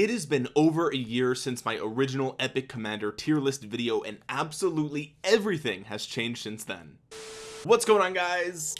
it has been over a year since my original epic commander tier list video and absolutely everything has changed since then. What's going on guys?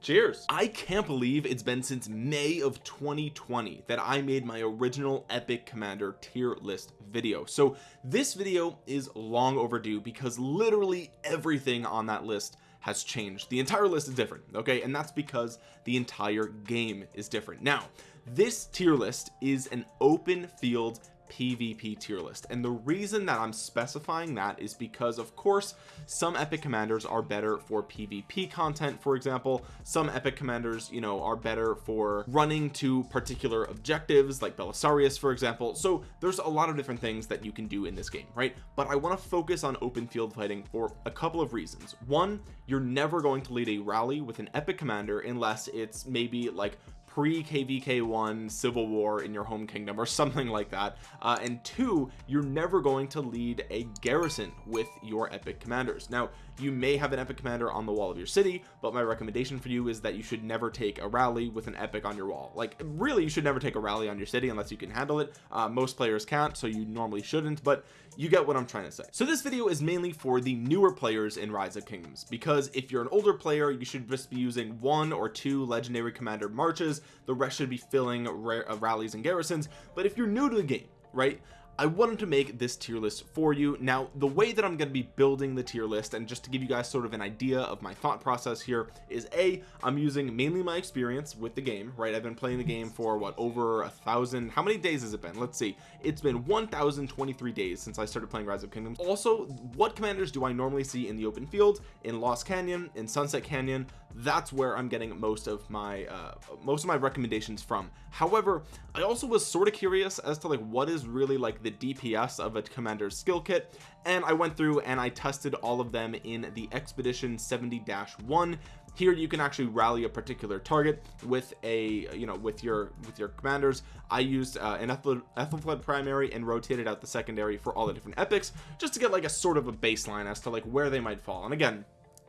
Cheers. I can't believe it's been since May of 2020 that I made my original epic commander tier list video. So this video is long overdue because literally everything on that list has changed. The entire list is different okay? And that's because the entire game is different. Now this tier list is an open field PvP tier list. And the reason that I'm specifying that is because of course some epic commanders are better for PvP content. For example some epic commanders you know are better for running to particular objectives like Belisarius for example. So there's a lot of different things that you can do in this game right? But I want to focus on open field fighting for a couple of reasons. One you're never going to lead a rally with an epic commander unless it's maybe like pre kvk1 civil war in your home kingdom or something like that. Uh, and two you're never going to lead a garrison with your epic commanders. Now you may have an epic commander on the wall of your city but my recommendation for you is that you should never take a rally with an epic on your wall. Like really you should never take a rally on your city unless you can handle it. Uh, most players can't so you normally shouldn't but you get what I'm trying to say. So this video is mainly for the newer players in rise of kingdoms because if you're an older player you should just be using one or two legendary commander marches. The rest should be filling uh, rallies and garrisons. But if you're new to the game right I wanted to make this tier list for you. Now the way that I'm going to be building the tier list and just to give you guys sort of an idea of my thought process here is a I'm using mainly my experience with the game right? I've been playing the game for what over a thousand how many days has it been? Let's see. It's been 1023 days since I started playing rise of kingdoms. Also what commanders do I normally see in the open field? In Lost Canyon in Sunset Canyon that's where I'm getting most of my uh most of my recommendations from. However I also was sort of curious as to like what is really like the DPS of a commander's skill kit and I went through and I tested all of them in the expedition 70-1 here you can actually rally a particular target with a you know with your with your commanders. I used uh, an Ethelfled primary and rotated out the secondary for all the different epics just to get like a sort of a baseline as to like where they might fall. And again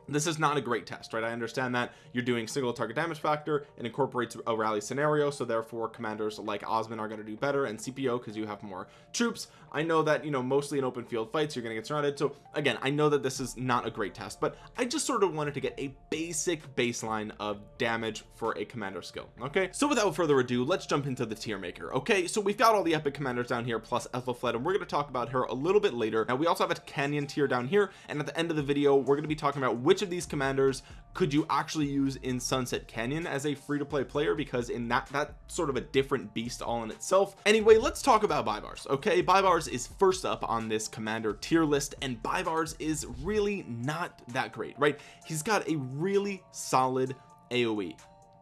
this is not a great test right? I understand that you're doing single target damage factor. And incorporates a rally scenario so therefore commanders like Osman are going to do better and Scipio because you have more troops. I know that you know mostly in open field fights you're gonna get surrounded. So again I know that this is not a great test but I just sort of wanted to get a basic baseline of damage for a commander skill okay? So without further ado let's jump into the tier maker okay? So we've got all the epic commanders down here plus Ethelfled and we're going to talk about her a little bit later. Now we also have a canyon tier down here and at the end of the video we're going to be talking about which of these commanders could you actually use in Sunset Canyon as a free-to-play player? Because in that that sort of a different beast all in itself. Anyway let's talk about Baibars okay? Baibars is first up on this commander tier list and Baibars is really not that great right? He's got a really solid AoE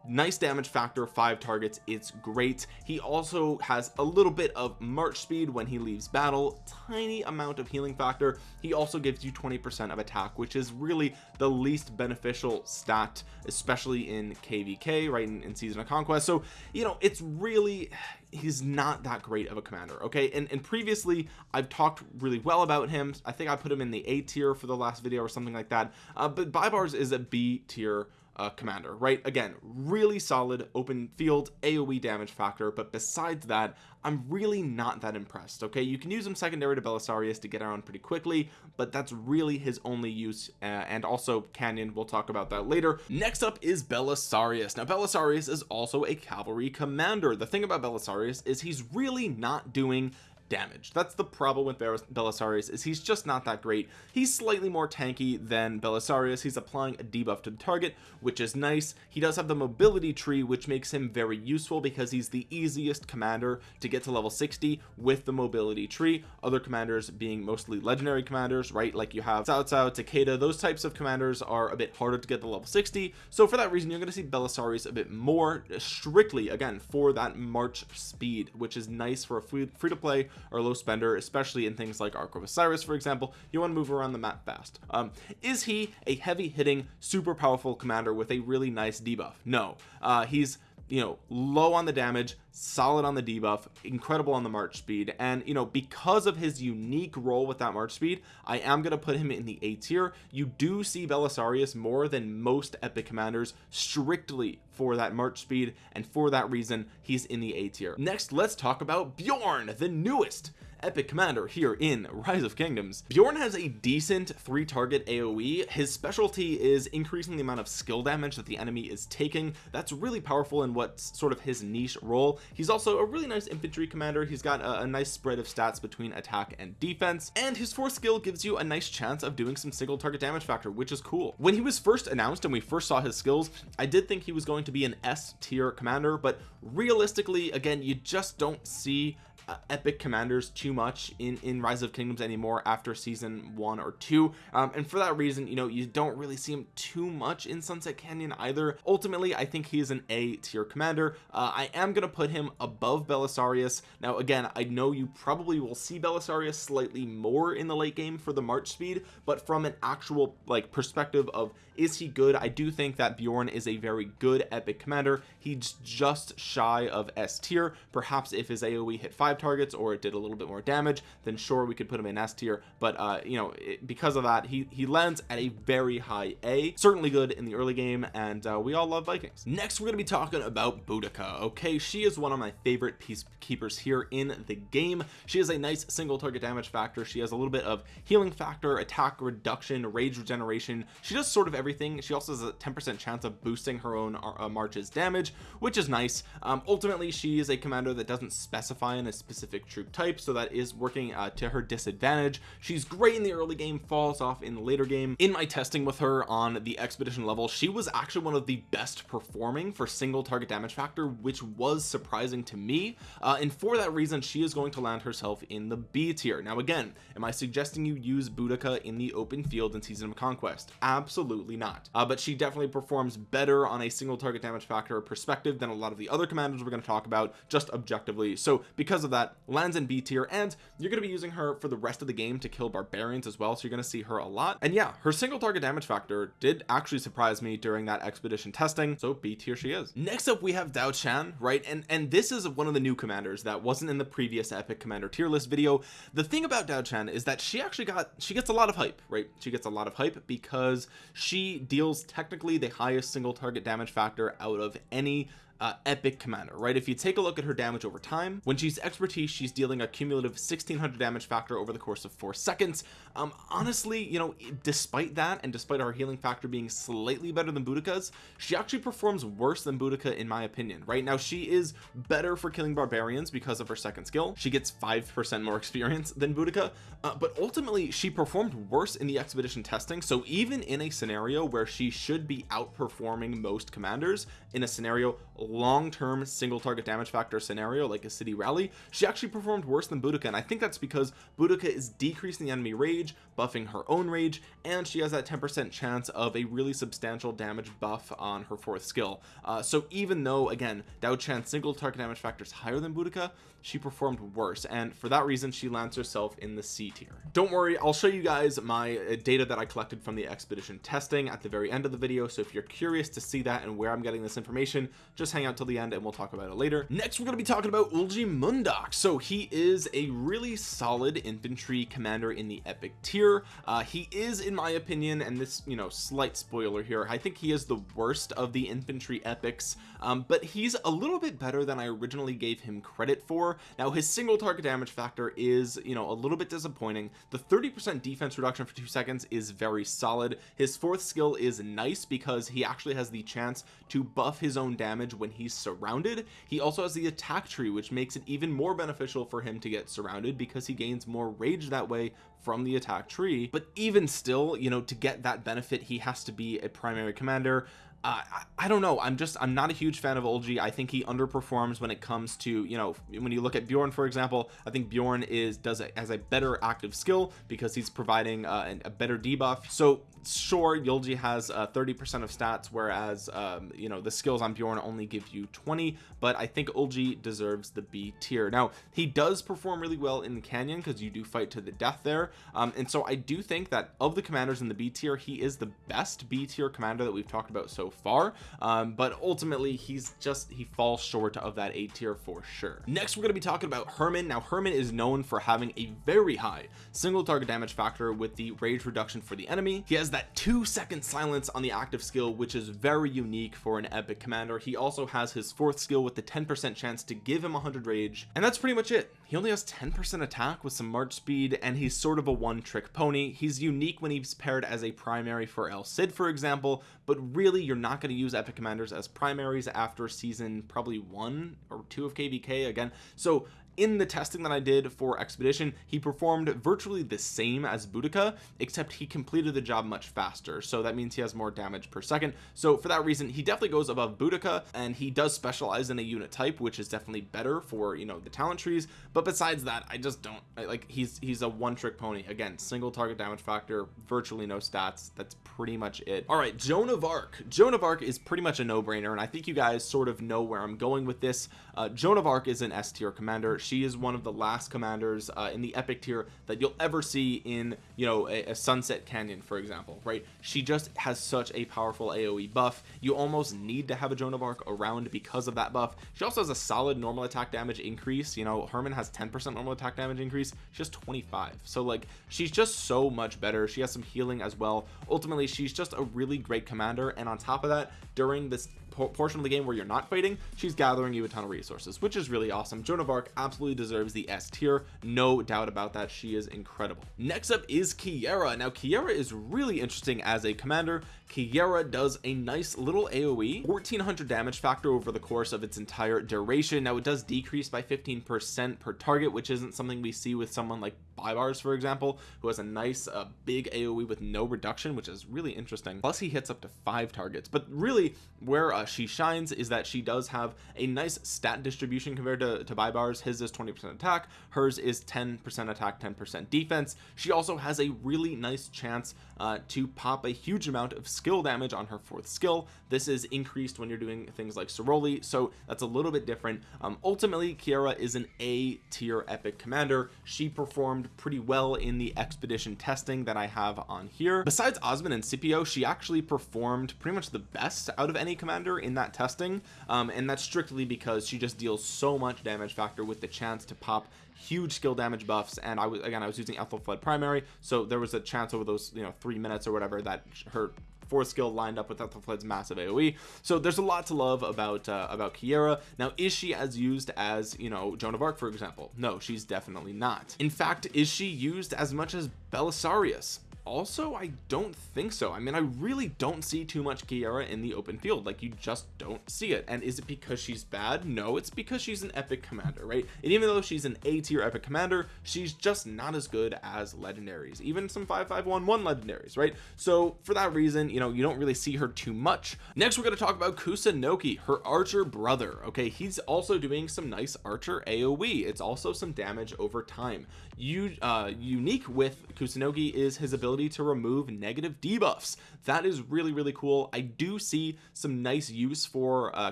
nice damage factor five targets it's great. He also has a little bit of march speed when he leaves battle tiny amount of healing factor. He also gives you 20 percent of attack which is really the least beneficial stat especially in kvk right in, in season of conquest. So you know it's really he's not that great of a commander okay? And, and previously I've talked really well about him. I think I put him in the A tier for the last video or something like that. Uh, but Baibars is a B tier uh, commander right? Again really solid open field aoe damage factor but besides that i'm really not that impressed okay? You can use him secondary to belisarius to get around pretty quickly but that's really his only use uh, and also canyon we'll talk about that later. Next up is belisarius. Now belisarius is also a cavalry commander. The thing about belisarius is he's really not doing damage that's the problem with Belisarius is he's just not that great. He's slightly more tanky than Belisarius. He's applying a debuff to the target which is nice. He does have the mobility tree which makes him very useful because he's the easiest commander to get to level 60 with the mobility tree. Other commanders being mostly legendary commanders right? Like you have Cao Cao Takeda those types of commanders are a bit harder to get to level 60 so for that reason you're going to see Belisarius a bit more strictly again for that march speed which is nice for a free, free to play or low spender especially in things like Ark of Osiris for example you want to move around the map fast. Um, is he a heavy hitting super powerful commander with a really nice debuff? No. Uh, he's you know low on the damage solid on the debuff incredible on the march speed. And you know because of his unique role with that march speed I am going to put him in the A tier. You do see Belisarius more than most epic commanders strictly for that march speed and for that reason he's in the A tier. Next let's talk about Bjorn the newest epic commander here in rise of kingdoms. Bjorn has a decent three target aoe his specialty is increasing the amount of skill damage that the enemy is taking. That's really powerful in what's sort of his niche role. He's also a really nice infantry commander. He's got a, a nice spread of stats between attack and defense. And his fourth skill gives you a nice chance of doing some single target damage factor which is cool. When he was first announced and we first saw his skills I did think he was going to be an S tier commander but realistically again you just don't see uh, epic commanders too much in in rise of kingdoms anymore after season one or two. Um, and for that reason you know you don't really see him too much in sunset canyon either. Ultimately i think he's an a tier commander. Uh, i am going to put him above belisarius. Now again i know you probably will see belisarius slightly more in the late game for the march speed but from an actual like perspective of is he good? I do think that Bjorn is a very good epic commander. He's just shy of S tier. Perhaps if his AoE hit five targets or it did a little bit more damage then sure we could put him in S tier. But uh you know it, because of that he he lands at a very high A certainly good in the early game and uh, we all love Vikings. Next we're to be talking about Boudica. Okay she is one of my favorite peacekeepers here in the game. She has a nice single target damage factor. She has a little bit of healing factor attack reduction rage regeneration. She does sort of everything. She also has a 10 percent chance of boosting her own uh, marches damage which is nice. Um, ultimately she is a commander that doesn't specify in a specific troop type so that is working uh, to her disadvantage. She's great in the early game falls off in the later game. In my testing with her on the expedition level she was actually one of the best performing for single target damage factor which was surprising to me uh, and for that reason she is going to land herself in the B tier. Now again am I suggesting you use Boudica in the open field in season of conquest? Absolutely not. Uh, but she definitely performs better on a single target damage factor perspective than a lot of the other commanders we're going to talk about just objectively. So because of that lands in B tier and you're going to be using her for the rest of the game to kill barbarians as well so you're going to see her a lot. And yeah her single target damage factor did actually surprise me during that expedition testing so B tier she is. Next up we have Dao Chan right? And and this is one of the new commanders that wasn't in the previous epic commander tier list video. The thing about Dao Chan is that she actually got she gets a lot of hype right? She gets a lot of hype because she deals technically the highest single target damage factor out of any uh, epic commander right? If you take a look at her damage over time when she's expertise she's dealing a cumulative 1600 damage factor over the course of four seconds. Um honestly you know despite that and despite our healing factor being slightly better than Boudica's she actually performs worse than Boudica in my opinion. Right now she is better for killing barbarians because of her second skill. She gets five percent more experience than Boudica uh, but ultimately she performed worse in the expedition testing. So even in a scenario where she should be outperforming most commanders in a scenario long-term single target damage factor scenario like a city rally she actually performed worse than Boudica and I think that's because Boudica is decreasing the enemy rage buffing her own rage and she has that 10% chance of a really substantial damage buff on her fourth skill. Uh, so even though again Dao Chan's single target damage factor is higher than Boudica she performed worse and for that reason she lands herself in the C tier. Don't worry I'll show you guys my uh, data that I collected from the expedition testing at the very end of the video so if you're curious to see that and where I'm getting this information just hang out till the end and we'll talk about it later. Next we're going to be talking about Eulji Mundeok so he is a really solid infantry commander in the epic tier. Uh, he is in my opinion and this you know slight spoiler here I think he is the worst of the infantry epics um, but he's a little bit better than I originally gave him credit for. Now his single target damage factor is you know a little bit disappointing. The 30 percent defense reduction for two seconds is very solid. His fourth skill is nice because he actually has the chance to buff his own damage when he's surrounded. He also has the attack tree which makes it even more beneficial for him to get surrounded because he gains more rage that way from the attack tree. But even still you know to get that benefit he has to be a primary commander uh, I, don't know. I'm just I'm not a huge fan of Ulji I think he underperforms when it comes to you know when you look at Bjorn for example I think Bjorn is does it has a better active skill because he's providing uh, a better debuff. So sure Ulji has 30% uh, of stats whereas um, you know the skills on Bjorn only give you 20 but I think Ulji deserves the B tier. Now he does perform really well in the canyon because you do fight to the death there. Um, and so I do think that of the commanders in the B tier he is the best B tier commander that we've talked about so far um, but ultimately he's just he falls short of that A tier for sure. Next we're going to be talking about Herman. Now Herman is known for having a very high single target damage factor with the rage reduction for the enemy. He has that two second silence on the active skill which is very unique for an epic commander. He also has his fourth skill with the 10 percent chance to give him 100 rage and that's pretty much it. He only has 10 percent attack with some march speed and he's sort of a one-trick pony. He's unique when he's paired as a primary for El Cid for example but really you're not going to use epic commanders as primaries after season probably one or two of kvk again. So in the testing that I did for expedition he performed virtually the same as Boudica except he completed the job much faster. So that means he has more damage per second. So for that reason he definitely goes above Boudica and he does specialize in a unit type which is definitely better for you know the talent trees. But besides that I just don't I, like he's he's a one-trick pony. Again single target damage factor virtually no stats. That's pretty much it. All right Joan of Arc. Joan of Arc is pretty much a no-brainer and I think you guys sort of know where I'm going with this. Uh, Joan of Arc is an S tier commander she is one of the last commanders uh, in the epic tier that you'll ever see in you know a, a, sunset canyon for example right? She just has such a powerful aoe buff. You almost need to have a joan of arc around because of that buff. She also has a solid normal attack damage increase. You know herman has 10 percent normal attack damage increase. She has 25 so like she's just so much better. She has some healing as well. Ultimately she's just a really great commander. And on top of that during this portion of the game where you're not fighting she's gathering you a ton of resources which is really awesome. Joan of Arc absolutely deserves the S tier no doubt about that. She is incredible. Next up is Kiera. Now Kiera is really interesting as a commander Kiera does a nice little AoE 1400 damage factor over the course of its entire duration. Now it does decrease by 15 percent per target which isn't something we see with someone like Baibars for example who has a nice uh, big AoE with no reduction which is really interesting. Plus he hits up to five targets. But really where uh, she shines is that she does have a nice stat distribution compared to, to Baibars his is 20 percent attack. Hers is 10 percent attack 10 percent defense. She also has a really nice chance uh, to pop a huge amount of skill damage on her fourth skill. This is increased when you're doing things like Soroli so that's a little bit different. Um, ultimately Kiera is an A tier epic commander. She performed pretty well in the expedition testing that I have on here. Besides Osman and Scipio she actually performed pretty much the best out of any commander in that testing. Um, and that's strictly because she just deals so much damage factor with the chance to pop huge skill damage buffs. And I was again I was using Ethelflaed primary so there was a chance over those you know three minutes or whatever that her fourth skill lined up with Ethelflaed's massive AoE so there's a lot to love about uh, about Kiera. Now is she as used as you know Joan of Arc for example? No she's definitely not. In fact is she used as much as Belisarius also I don't think so. I mean I really don't see too much Kiera in the open field. Like you just don't see it. And is it because she's bad? No it's because she's an epic commander right? And even though she's an A tier epic commander she's just not as good as legendaries. Even some 5511 legendaries right? So for that reason you know you don't really see her too much. Next we're going to talk about Kusunoki her archer brother okay? He's also doing some nice archer AoE it's also some damage over time. You uh unique with Kusunoki is his ability ability to remove negative debuffs. That is really really cool. I do see some nice use for uh,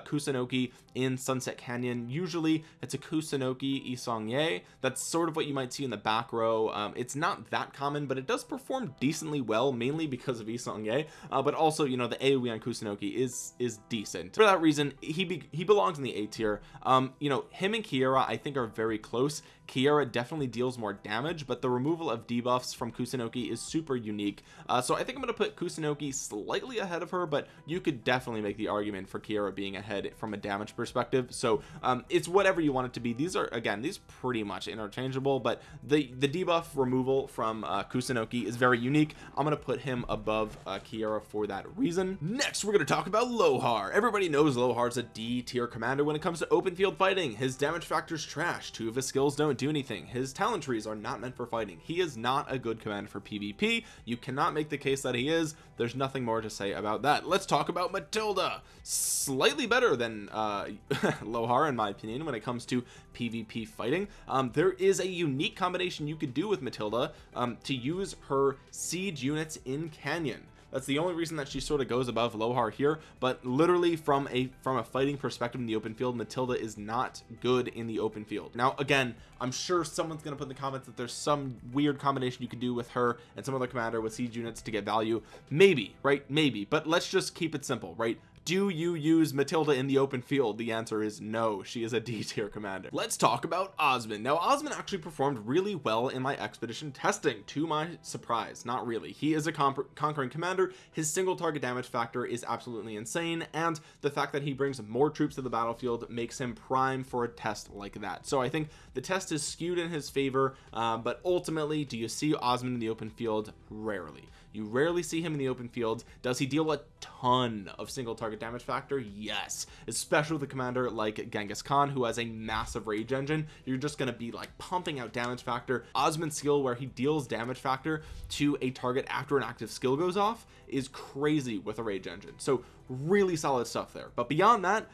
Kusunoki in Sunset Canyon. Usually it's a Kusunoki Yi Seong-gye that's sort of what you might see in the back row. Um, it's not that common but it does perform decently well mainly because of Yi Seong-gye uh, but also you know the AoE on Kusunoki is is decent. For that reason he be he belongs in the A tier. Um you know him and Kiera I think are very close Kiera definitely deals more damage but the removal of debuffs from Kusunoki is super unique. Uh, so I think I'm to put Kusunoki slightly ahead of her but you could definitely make the argument for Kiara being ahead from a damage perspective. So um, it's whatever you want it to be. These are again these pretty much interchangeable but the the debuff removal from uh, Kusunoki is very unique. I'm to put him above uh, Kiera for that reason. Next we're to talk about Lohar. Everybody knows Lohar's a D tier commander when it comes to open field fighting. His damage factors trash. Two of his skills don't do anything. His talent trees are not meant for fighting. He is not a good commander for PvP you cannot make the case that he is. There's nothing more to say about that. Let's talk about Matilda. Slightly better than uh Lohar in my opinion when it comes to PvP fighting. Um there is a unique combination you could do with Matilda um to use her siege units in Canyon that's the only reason that she sort of goes above Lohar here but literally from a from a fighting perspective in the open field Matilda is not good in the open field. Now again I'm sure someone's gonna put in the comments that there's some weird combination you could do with her and some other commander with siege units to get value. Maybe right? Maybe but let's just keep it simple right do you use Matilda in the open field? The answer is no she is a D tier commander. Let's talk about Osman now Osman actually performed really well in my expedition testing to my surprise. Not really. He is a conquering commander. His single target damage factor is absolutely insane and the fact that he brings more troops to the battlefield makes him prime for a test like that. So I think the test is skewed in his favor uh, but ultimately do you see Osman in the open field? Rarely you rarely see him in the open field. Does he deal a ton of single target damage factor? Yes. Especially with a commander like Genghis Khan who has a massive rage engine. You're just going to be like pumping out damage factor. Osman's skill where he deals damage factor to a target after an active skill goes off is crazy with a rage engine. So really solid stuff there. But beyond that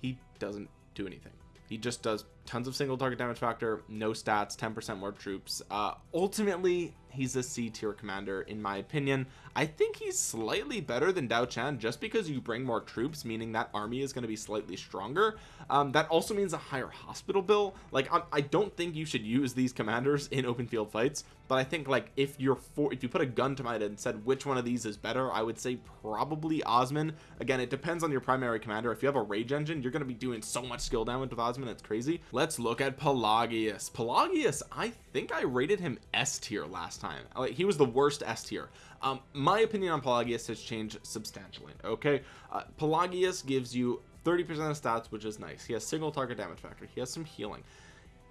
he doesn't do anything. He just does tons of single target damage factor no stats 10 percent more troops. Uh ultimately he's a c tier commander in my opinion. I think he's slightly better than Dao Chan just because you bring more troops meaning that army is going to be slightly stronger. Um, that also means a higher hospital bill. Like I do not think you should use these commanders in open field fights but I think like if you're for if you put a gun to my head and said which one of these is better I would say probably osman. Again it depends on your primary commander. If you have a rage engine you're going to be doing so much skill damage with osman it's crazy let's look at Pelagius. Pelagius I think I rated him S tier last time. Like he was the worst S tier. Um my opinion on Pelagius has changed substantially okay? Uh, Pelagius gives you 30 percent of stats which is nice. He has single target damage factor. He has some healing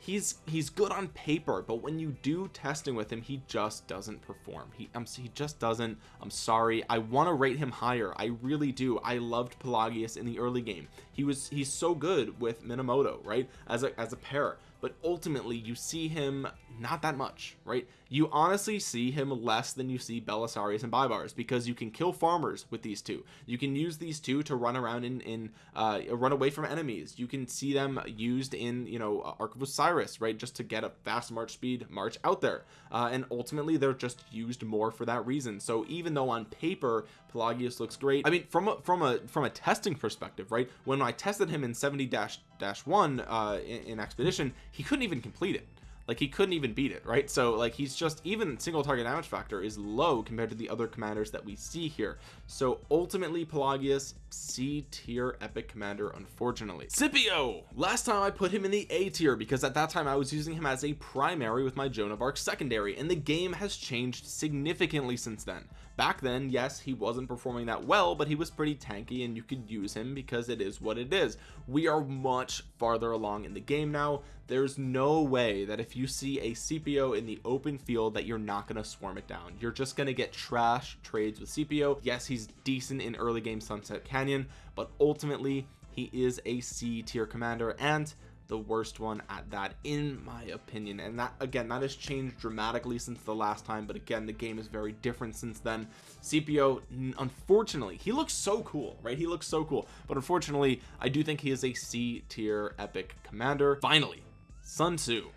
he's he's good on paper but when you do testing with him he just doesn't perform. He um, he just doesn't. I'm sorry. I want to rate him higher. I really do. I loved Pelagius in the early game. He was he's so good with Minamoto right as a as a pair. But ultimately you see him not that much right you honestly see him less than you see Belisarius and Baibars because you can kill farmers with these two. You can use these two to run around in in uh run away from enemies. You can see them used in you know Ark of Osiris right just to get a fast march speed march out there. Uh, and ultimately they're just used more for that reason. So even though on paper Pelagius looks great I mean from a from a from a testing perspective right when I tested him in 70 dash dash one uh in, in expedition he couldn't even complete it like he couldn't even beat it right? So like he's just even single target damage factor is low compared to the other commanders that we see here. So ultimately Pelagius C tier epic commander unfortunately. Scipio! Last time I put him in the A tier because at that time I was using him as a primary with my Joan of Arc secondary and the game has changed significantly since then back then yes he wasn't performing that well but he was pretty tanky and you could use him because it is what it is. We are much farther along in the game now. There's no way that if you see a Scipio in the open field that you're not going to swarm it down. You're just going to get trash trades with Scipio yes he's decent in early game Sunset Canyon but ultimately he is a C tier commander and the worst one at that in my opinion. And that again that has changed dramatically since the last time but again the game is very different since then. Scipio unfortunately he looks so cool right? He looks so cool. But unfortunately I do think he is a C tier epic commander. Finally Sun Tzu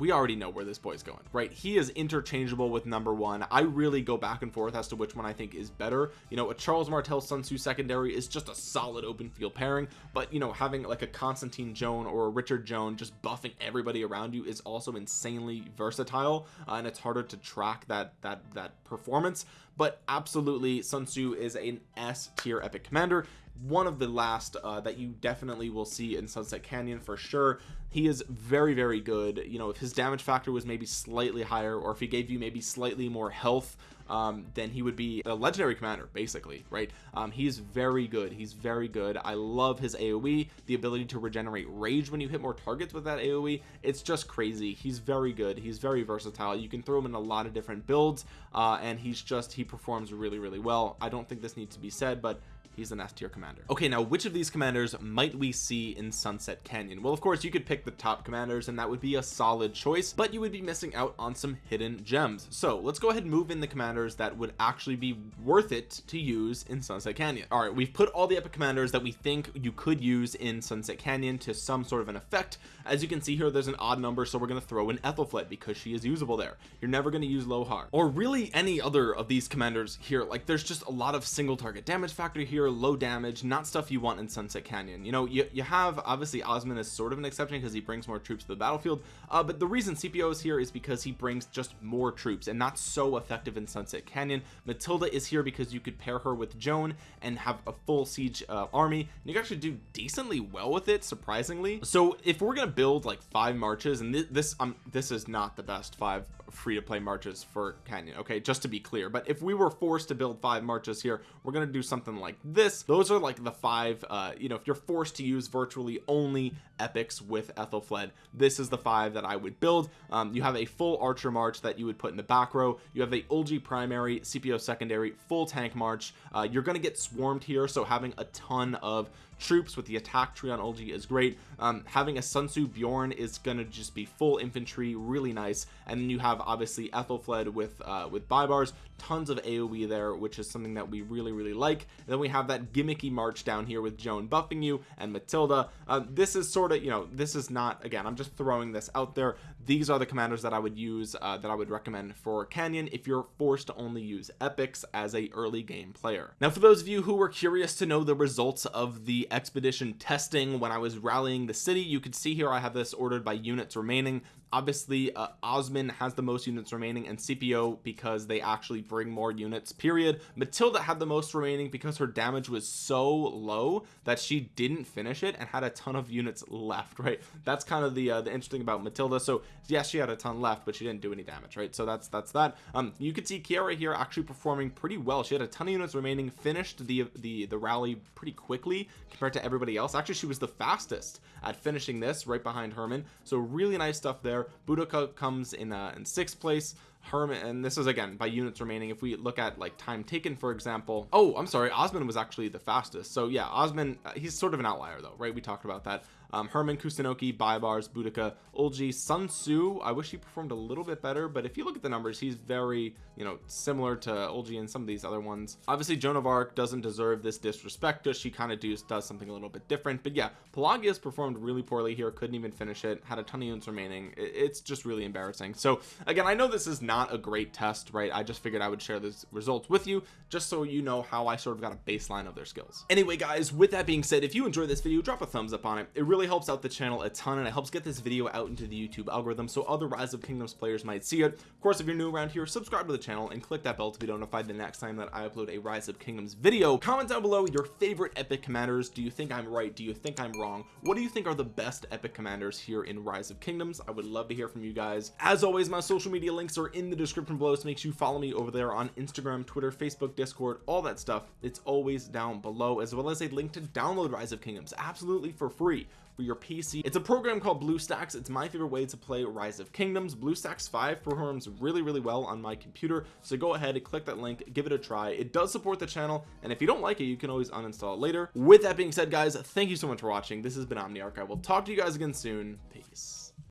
we already know where this boy's going right? He is interchangeable with number one. I really go back and forth as to which one I think is better. You know a Charles Martel Sun Tzu secondary is just a solid open field pairing but you know having like a Constantine Joan or a Richard Joan just buffing everybody around you is also insanely versatile uh, and it's harder to track that that that performance. But absolutely Sun Tzu is an S tier epic commander one of the last uh, that you definitely will see in Sunset Canyon for sure. He is very very good. You know if his damage factor was maybe slightly higher or if he gave you maybe slightly more health um, then he would be a legendary commander basically right? Um, he's very good. He's very good. I love his AoE the ability to regenerate rage when you hit more targets with that AoE it's just crazy. He's very good. He's very versatile. You can throw him in a lot of different builds uh, and he's just he performs really really well. I don't think this needs to be said but he's an S tier commander. Okay now which of these commanders might we see in Sunset Canyon? Well of course you could pick the top commanders and that would be a solid choice but you would be missing out on some hidden gems. So let's go ahead and move in the commanders that would actually be worth it to use in Sunset Canyon. All right we've put all the epic commanders that we think you could use in Sunset Canyon to some sort of an effect. As you can see here there's an odd number so we're going to throw in Ethelflaed because she is usable there. You're never going to use Lohar. Or really any other of these commanders here. Like there's just a lot of single target damage factor here low damage not stuff you want in Sunset Canyon. You know you, you have obviously Osman is sort of an exception because he brings more troops to the battlefield uh, but the reason Scipio is here is because he brings just more troops and not so effective in Sunset Canyon. Matilda is here because you could pair her with Joan and have a full siege uh, army and you actually do decently well with it surprisingly. So if we're gonna build like five marches and th this um this is not the best five free-to-play marches for Canyon okay just to be clear but if we were forced to build five marches here we're gonna do something like this those are like the five uh you know if you're forced to use virtually only epics with Ethelfled this is the five that I would build. Um, you have a full archer march that you would put in the back row. You have a Ulji primary Scipio secondary full tank march. Uh, you're gonna get swarmed here so having a ton of troops with the attack tree on Ulji is great. Um, having a Sun Tzu Bjorn is gonna just be full infantry really nice. And then you have obviously Ethelfled with uh, with Baibars tons of AoE there which is something that we really really like. And then we have that gimmicky march down here with Joan buffing you and Matilda. Uh, this is sort of you know this is not again I'm just throwing this out there. These are the commanders that I would use uh, that I would recommend for Canyon if you're forced to only use epics as a early game player. Now for those of you who were curious to know the results of the expedition testing when I was rallying the city. You can see here I have this ordered by units remaining obviously uh, Osman has the most units remaining and Scipio because they actually bring more units period. Matilda had the most remaining because her damage was so low that she didn't finish it and had a ton of units left right? That's kind of the uh, the interesting about Matilda. So yes she had a ton left but she didn't do any damage right? So that's that's that. Um you could see Kiara here actually performing pretty well. She had a ton of units remaining finished the the the rally pretty quickly compared to everybody else. Actually she was the fastest at finishing this right behind Herman. So really nice stuff there Boudica comes in uh, in sixth place. Herman and this is again by units remaining. If we look at like time taken for example. Oh I'm sorry. Osman was actually the fastest. So yeah Osman uh, he's sort of an outlier though right? We talked about that um, Herman Kusunoki Baibars Boudica Ulji Sun Tzu. I wish he performed a little bit better but if you look at the numbers he's very you know similar to Ulji and some of these other ones. Obviously Joan of Arc doesn't deserve this disrespect. Does she kind of does does something a little bit different. But yeah Pelagius performed really poorly here couldn't even finish it had a ton of units remaining. It's just really embarrassing. So again I know this is not a great test right? I just figured I would share these results with you just so you know how I sort of got a baseline of their skills. Anyway guys with that being said if you enjoyed this video drop a thumbs up on it. It really really helps out the channel a ton and it helps get this video out into the YouTube algorithm so other rise of kingdoms players might see it. Of course if you're new around here subscribe to the channel and click that bell to be notified the next time that I upload a rise of kingdoms video. Comment down below your favorite epic commanders. Do you think I'm right? Do you think I'm wrong? What do you think are the best epic commanders here in rise of kingdoms? I would love to hear from you guys. As always my social media links are in the description below so make sure you follow me over there on Instagram Twitter Facebook Discord all that stuff. It's always down below as well as a link to download rise of kingdoms absolutely for free for your PC it's a program called BlueStacks. It's my favorite way to play Rise of Kingdoms. BlueStacks 5 performs really really well on my computer so go ahead and click that link give it a try. It does support the channel and if you don't like it you can always uninstall it later. With that being said guys thank you so much for watching. This has been Omniarch I will talk to you guys again soon. Peace